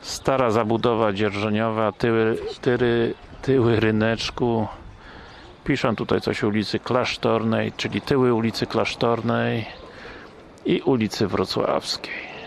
Stara zabudowa dzierżeniowa, tyły, tyry, tyły ryneczku. Piszą tutaj coś ulicy Klasztornej, czyli tyły ulicy Klasztornej i ulicy Wrocławskiej.